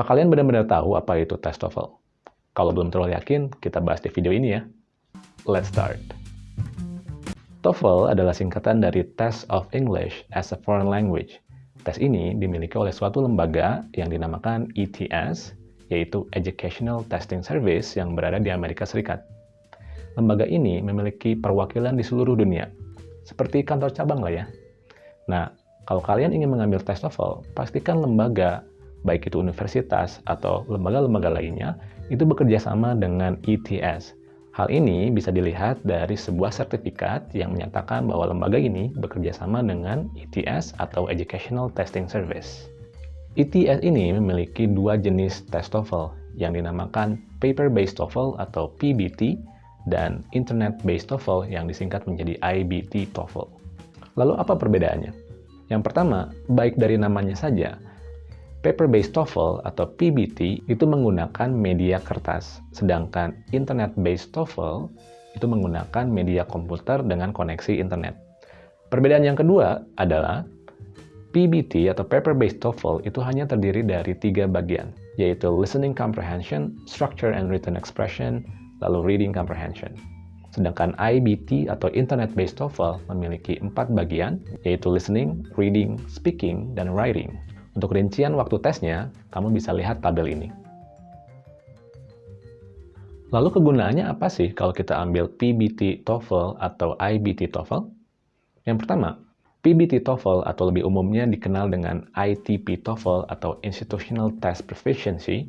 Apa kalian benar-benar tahu apa itu tes TOEFL? Kalau belum terlalu yakin, kita bahas di video ini ya. Let's start. TOEFL adalah singkatan dari Test of English as a Foreign Language. Tes ini dimiliki oleh suatu lembaga yang dinamakan ETS, yaitu Educational Testing Service yang berada di Amerika Serikat. Lembaga ini memiliki perwakilan di seluruh dunia, seperti kantor cabang lah ya. Nah, kalau kalian ingin mengambil tes TOEFL, pastikan lembaga, baik itu universitas atau lembaga-lembaga lainnya, itu bekerja sama dengan ETS. Hal ini bisa dilihat dari sebuah sertifikat yang menyatakan bahwa lembaga ini bekerja sama dengan ETS atau Educational Testing Service. ETS ini memiliki dua jenis tes TOEFL yang dinamakan Paper-Based TOEFL atau PBT dan Internet-Based TOEFL yang disingkat menjadi IBT TOEFL. Lalu apa perbedaannya? Yang pertama, baik dari namanya saja, Paper-Based TOEFL atau PBT itu menggunakan media kertas, sedangkan Internet-Based TOEFL itu menggunakan media komputer dengan koneksi internet. Perbedaan yang kedua adalah PBT atau Paper-Based TOEFL itu hanya terdiri dari tiga bagian, yaitu Listening Comprehension, Structure and Written Expression, lalu reading comprehension. Sedangkan IBT atau Internet-Based TOEFL memiliki empat bagian, yaitu listening, reading, speaking, dan writing. Untuk rincian waktu tesnya, kamu bisa lihat tabel ini. Lalu kegunaannya apa sih kalau kita ambil PBT TOEFL atau IBT TOEFL? Yang pertama, PBT TOEFL atau lebih umumnya dikenal dengan ITP TOEFL atau Institutional Test Proficiency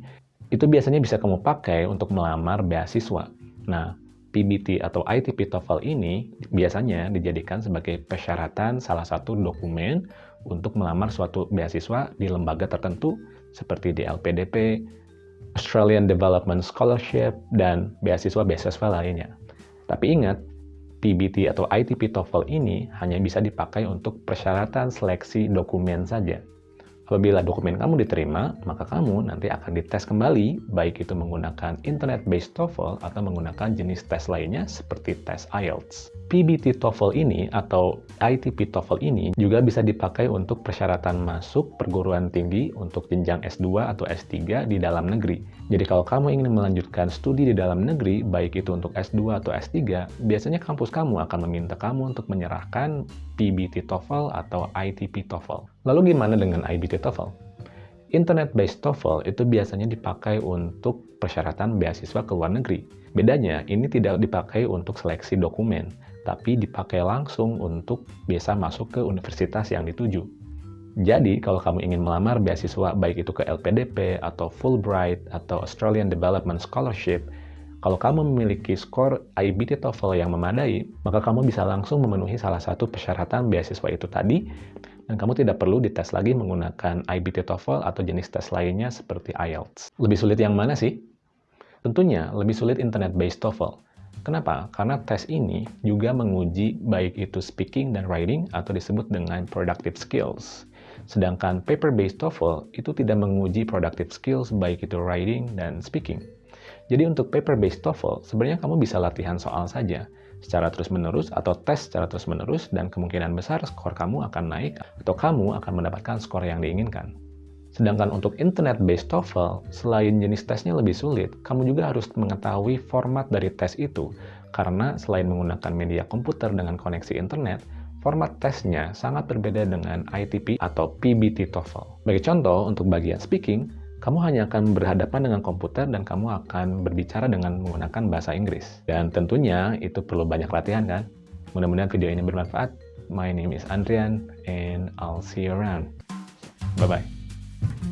itu biasanya bisa kamu pakai untuk melamar beasiswa. Nah, PBT atau ITP TOEFL ini biasanya dijadikan sebagai persyaratan salah satu dokumen untuk melamar suatu beasiswa di lembaga tertentu seperti di LPDP, Australian Development Scholarship, dan beasiswa-beasiswa lainnya. Tapi ingat, PBT atau ITP TOEFL ini hanya bisa dipakai untuk persyaratan seleksi dokumen saja. Apabila dokumen kamu diterima, maka kamu nanti akan dites kembali, baik itu menggunakan Internet-based TOEFL atau menggunakan jenis tes lainnya seperti tes IELTS. PBT TOEFL ini atau ITP TOEFL ini juga bisa dipakai untuk persyaratan masuk perguruan tinggi untuk jenjang S2 atau S3 di dalam negeri. Jadi kalau kamu ingin melanjutkan studi di dalam negeri, baik itu untuk S2 atau S3, biasanya kampus kamu akan meminta kamu untuk menyerahkan PBT TOEFL atau ITP TOEFL. Lalu gimana dengan IBT TOEFL? Internet-based TOEFL itu biasanya dipakai untuk persyaratan beasiswa ke luar negeri. Bedanya, ini tidak dipakai untuk seleksi dokumen, tapi dipakai langsung untuk bisa masuk ke universitas yang dituju. Jadi, kalau kamu ingin melamar beasiswa baik itu ke LPDP atau Fulbright atau Australian Development Scholarship, kalau kamu memiliki skor IBT TOEFL yang memadai, maka kamu bisa langsung memenuhi salah satu persyaratan beasiswa itu tadi, dan kamu tidak perlu dites lagi menggunakan IBT TOEFL atau jenis tes lainnya seperti IELTS. Lebih sulit yang mana sih? Tentunya lebih sulit internet-based TOEFL. Kenapa? Karena tes ini juga menguji baik itu speaking dan writing atau disebut dengan productive skills. Sedangkan paper-based TOEFL itu tidak menguji productive skills baik itu writing dan speaking. Jadi untuk paper-based TOEFL, sebenarnya kamu bisa latihan soal saja secara terus-menerus atau tes secara terus-menerus dan kemungkinan besar skor kamu akan naik atau kamu akan mendapatkan skor yang diinginkan. Sedangkan untuk internet-based TOEFL, selain jenis tesnya lebih sulit, kamu juga harus mengetahui format dari tes itu. Karena selain menggunakan media komputer dengan koneksi internet, format tesnya sangat berbeda dengan ITP atau PBT TOEFL. Bagi contoh, untuk bagian speaking, kamu hanya akan berhadapan dengan komputer dan kamu akan berbicara dengan menggunakan bahasa Inggris. Dan tentunya itu perlu banyak latihan kan? Mudah-mudahan video ini bermanfaat. My name is Andrian and I'll see you around. Bye-bye.